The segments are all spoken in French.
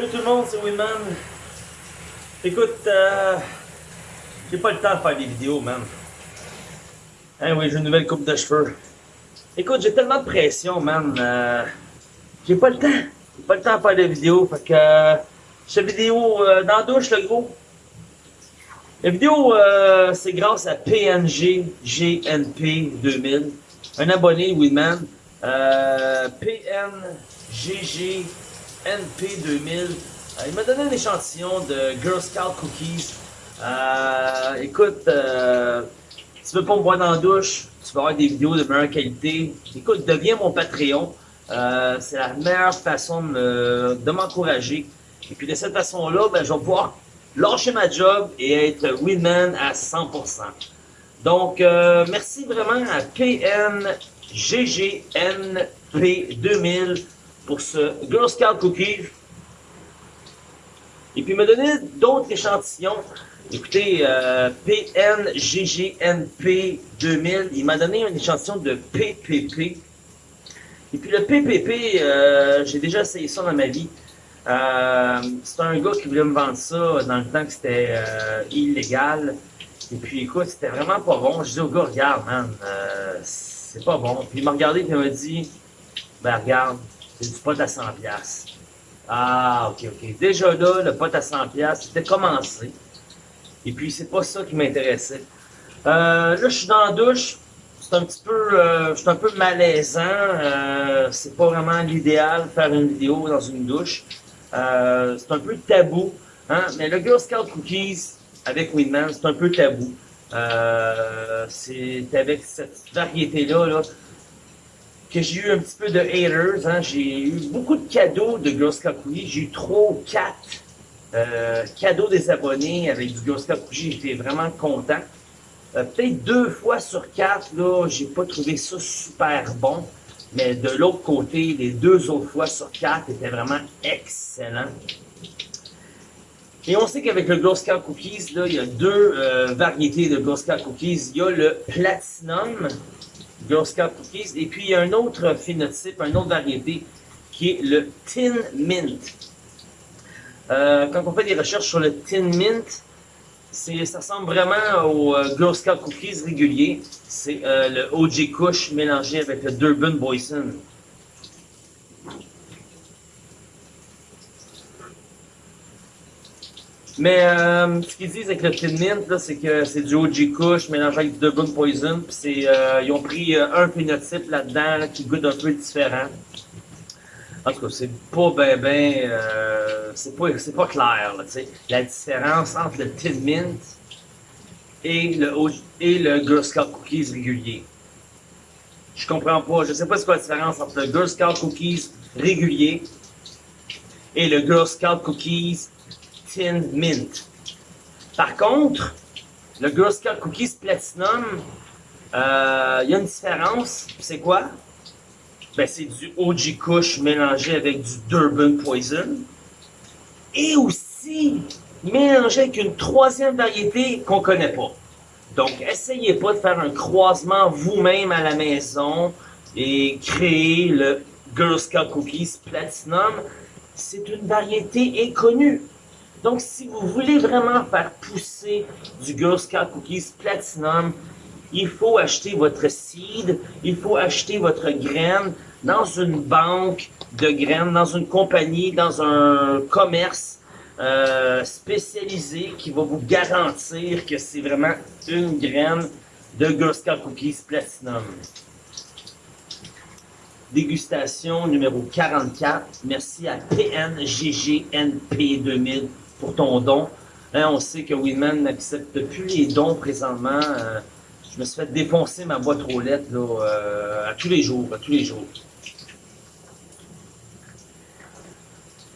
Salut tout le monde, c'est Winman. Écoute, euh, j'ai pas le temps de faire des vidéos, man. Hein, oui, j'ai une nouvelle coupe de cheveux. Écoute, j'ai tellement de pression, man. Euh, j'ai pas le temps. J'ai pas le temps de faire des vidéos. Fait que, euh, cette vidéo euh, dans la douche, le gros. La vidéo, c'est grâce à PNG GNP 2000. Un abonné, Winman. PNGG NP2000. Euh, il m'a donné un échantillon de Girl Scout Cookies. Euh, écoute, euh, tu veux pas me voir dans la douche, tu vas avoir des vidéos de meilleure qualité. Écoute, deviens mon Patreon. C'est la meilleure façon de, m'encourager. Et puis de cette façon-là, ben, je vais pouvoir lâcher ma job et être Winman à 100%. Donc, merci vraiment à PNGGNP2000 pour ce Girl Scout Cookie. Et puis, il m'a donné d'autres échantillons. Écoutez, euh, PNGGNP2000, il m'a donné un échantillon de PPP. Et puis, le PPP, euh, j'ai déjà essayé ça dans ma vie. Euh, c'est un gars qui voulait me vendre ça dans le temps que c'était euh, illégal. Et puis, écoute, c'était vraiment pas bon. Je dis au gars, regarde, man, c'est pas bon. Puis il m'a regardé et il m'a dit, ben regarde, c'est du pot à 100 pièces. Ah, ok, ok. Déjà là, le pot à 100 pièces, c'était commencé. Et puis, c'est pas ça qui m'intéressait. Euh, là, je suis dans la douche. C'est un petit peu, euh, je suis un peu malaisant. Euh, c'est pas vraiment l'idéal faire une vidéo dans une douche. Euh, c'est un peu tabou. Hein? Mais le Girl Scout Cookies avec Winman, c'est un peu tabou. C'est avec cette variété-là là, que j'ai eu un petit peu de haters. Hein? J'ai eu beaucoup de cadeaux de Girl Scout Cookies. J'ai eu trois ou quatre euh, cadeaux des abonnés avec du Girl Scout Cookies. J'étais vraiment content. Euh, Peut-être deux fois sur quatre, là, j'ai pas trouvé ça super bon. Mais de l'autre côté, les deux autres fois sur quatre étaient vraiment excellents. Et on sait qu'avec le Girl Scout Cookies, là, il y a deux euh, variétés de Girl Scout Cookies. Il y a le Platinum Girl Scout Cookies et puis il y a un autre phénotype, une autre variété qui est le Tin Mint. Euh, quand on fait des recherches sur le Tin Mint, ça ressemble vraiment au euh, Girl Scout Cookies régulier. C'est euh, le OG Kush mélangé avec le Durban Boyson. Mais euh, ce qu'ils disent avec le Tin Mint, c'est que c'est du OG Kush mélangé avec du Durban Poison. Euh, ils ont pris euh, un phénotype là-dedans là, qui goûte un peu différent. En tout cas, c'est pas ben ben, c'est pas, pas clair. La différence entre le Tin Mint et le, et le Girl Scout Cookies régulier. Je comprends pas, je sais pas c'est quoi la différence entre le Girl Scout Cookies régulier et le Girl Scout Cookies Tin Mint. Par contre, le Girl Scout Cookies Platinum, euh, il y a une différence. C'est quoi? Ben, c'est du OG Kush mélangé avec du Durban Poison. Et aussi mélangé avec une troisième variété qu'on connaît pas. Donc, essayez pas de faire un croisement vous-même à la maison et créer le Girl Scout Cookies Platinum. C'est une variété inconnue. Donc, si vous voulez vraiment faire pousser du Girl Scout Cookies Platinum, il faut acheter votre seed, il faut acheter votre graine dans une banque de graines, dans une compagnie, dans un commerce euh, spécialisé qui va vous garantir que c'est vraiment une graine de Girl Scout Cookies Platinum. Dégustation numéro 44. Merci à PNGGNP2000 pour ton don. Hein, on sait que Winman n'accepte plus les dons présentement. Euh, je me suis fait défoncer ma boîte aux lettres euh, à tous les jours, à tous les jours.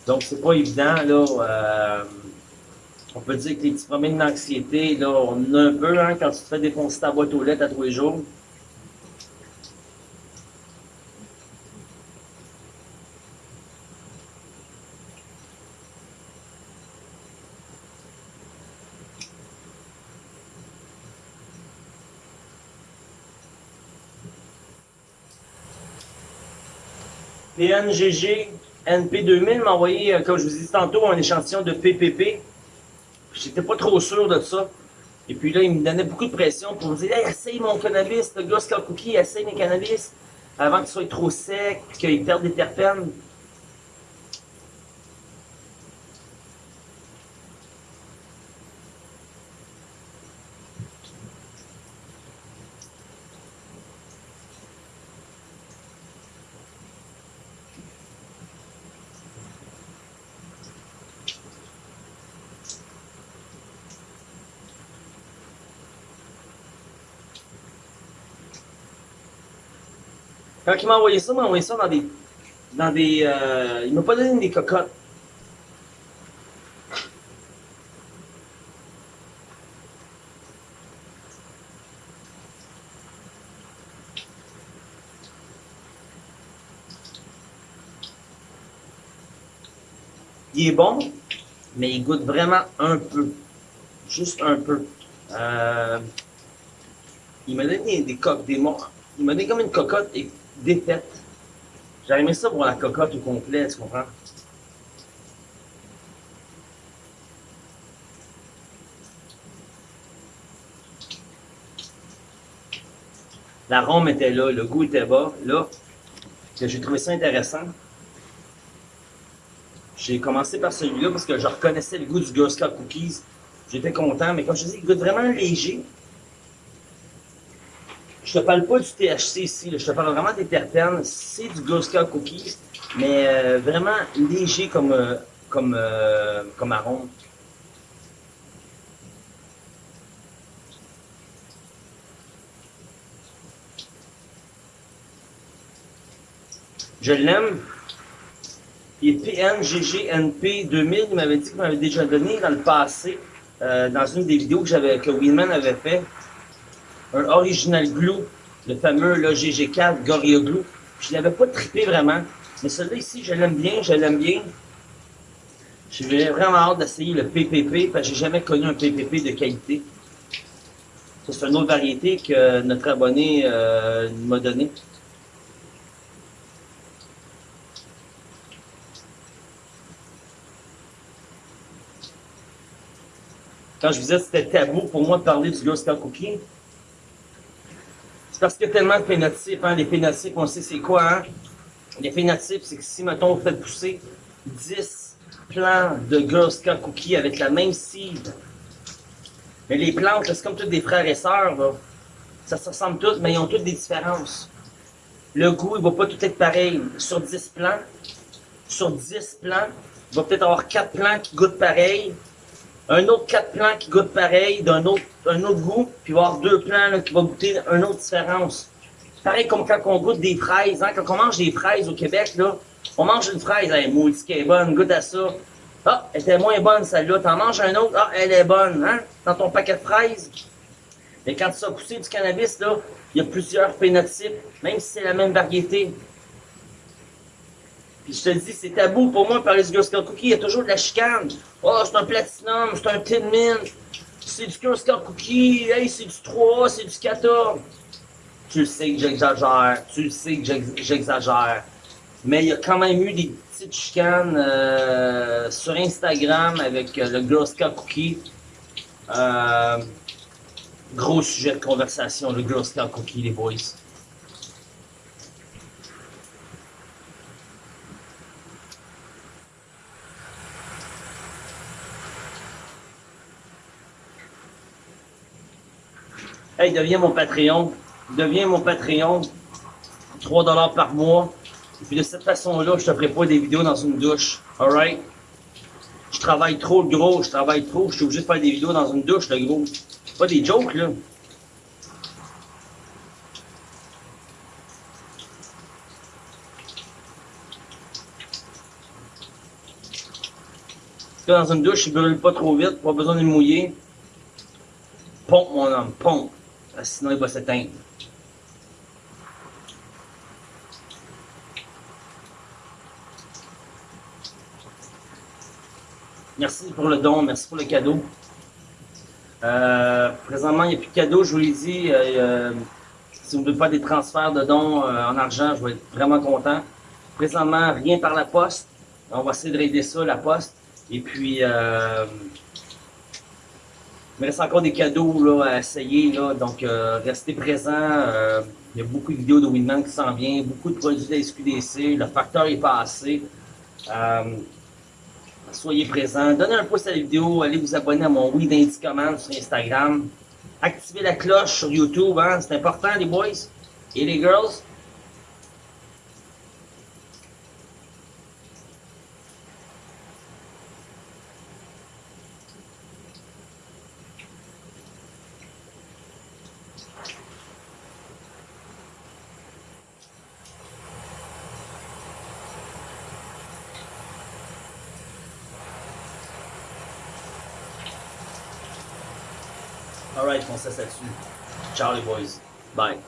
Donc c'est pas évident là. euh, on peut dire que les petits problèmes d'anxiété, là, on a un peu hein, quand tu te fais défoncer ta boîte aux lettres à tous les jours. PNGG NP2000 m'a envoyé, euh, comme je vous disais tantôt, un échantillon de PPP. J'étais pas trop sûr de ça. Et puis là, il me donnait beaucoup de pression pour me dire essaye mon cannabis, le gars Cookie, essaye mes cannabis avant qu'il soit trop sec, qu'il perde des terpènes. Quand il m'a envoyé ça, il m'a envoyé ça dans des. Dans des euh, il m'a pas donné des cocottes. Il est bon, mais il goûte vraiment un peu. Juste un peu. Euh, il m'a donné des coques, des. Il m'a donné comme une cocotte et défaite. J'aurais aimé ça pour la cocotte au complet, tu comprends? L'arôme était là, le goût était bas. Là, j'ai trouvé ça intéressant. J'ai commencé par celui-là parce que je reconnaissais le goût du Girl Scout Cookies. J'étais content, mais comme je te dis, il goûte vraiment léger. Je te parle pas du THC ici, je te parle vraiment des terpènes. C'est du Scout Cookies, mais euh, vraiment léger comme, euh, comme, euh, comme arôme. Je l'aime. Il est PNGGNP 2000, il m'avait dit qu'il m'avait déjà donné dans le passé, dans une des vidéos que, que Winman avait fait un Original Glue, le fameux là, GG4 Gorilla Glue. Je ne l'avais pas trippé vraiment. Mais celui-là ici, je l'aime bien, je l'aime bien. J'ai vraiment hâte d'essayer le PPP, parce que j'ai jamais connu un PPP de qualité. Ça, c'est une autre variété que notre abonné euh, m'a donné. Quand je vous disais que c'était tabou pour moi de parler du Scout Cookie, c'est parce qu'il y a tellement de phénotypes. Hein. Les phénotypes, on sait c'est quoi. Hein? Les phénotypes, c'est que si, mettons, vous faites pousser 10 plants de Girl Scout Cookie avec la même seed, mais les plantes, c'est comme toutes des frères et sœurs. Ça se ressemble toutes, mais ils ont toutes des différences. Le goût, il va pas tout être pareil. Sur 10 plants, sur 10 plants, il va peut-être avoir 4 plants qui goûtent pareil, un autre quatre plants qui goûte pareil, d'un autre, un autre goût, puis il va avoir deux plants là, qui vont goûter une autre différence. Pareil comme quand on goûte des fraises, hein, quand on mange des fraises au Québec, là, on mange une fraise, elle est qui est bonne, goûte à ça. Ah, elle était moins bonne celle-là. T'en manges un autre, ah, elle est bonne, hein, dans ton paquet de fraises. Mais quand tu as poussé du cannabis, là, il y a plusieurs phénotypes, même si c'est la même variété. Puis je te dis, c'est tabou pour moi du Girl Cookie. Il y a toujours de la chicane. Oh, c'est un Platinum, c'est un Tin Mint. C'est du Girl Cookie. Hey, c'est du 3, c'est du 14. Tu sais que j'exagère. Tu sais que j'exagère. Mais il y a quand même eu des petites chicanes euh, sur Instagram avec euh, le Girl Scout Cookie. Euh, gros sujet de conversation, le Girl Scout Cookie, les boys. Hey, deviens mon Patreon. Deviens mon Patreon. 3 dollars par mois. Et puis de cette façon-là, je te ferai pas des vidéos dans une douche. Alright? Je travaille trop gros, je travaille trop, je suis obligé de faire des vidéos dans une douche, le gros. Pas des jokes, là. Dans une douche, il brûle pas trop vite, pas besoin de le mouiller. Pompe, mon homme, pompe. Sinon, il va s'éteindre. Merci pour le don, merci pour le cadeau. Euh, présentement, il n'y a plus de cadeau, je vous l'ai dit. Euh, euh, si vous ne voulez pas des transferts de dons en argent, je vais être vraiment content. Présentement, rien par la poste. On va essayer de raider ça, la poste. Et puis, il me reste encore des cadeaux là, à essayer. Là, donc, euh, restez présents. Euh, il y a beaucoup de vidéos de Winman qui s'en viennent, beaucoup de produits de la SQDC. Le facteur est passé. Euh, soyez présents. Donnez un pouce à la vidéo. Allez vous abonner à mon Oui d'Indy Command sur Instagram. Activez la cloche sur YouTube. Hein, C'est important, les boys et les girls. Alright, on se laisse là-dessus. Ciao les boys. Bye.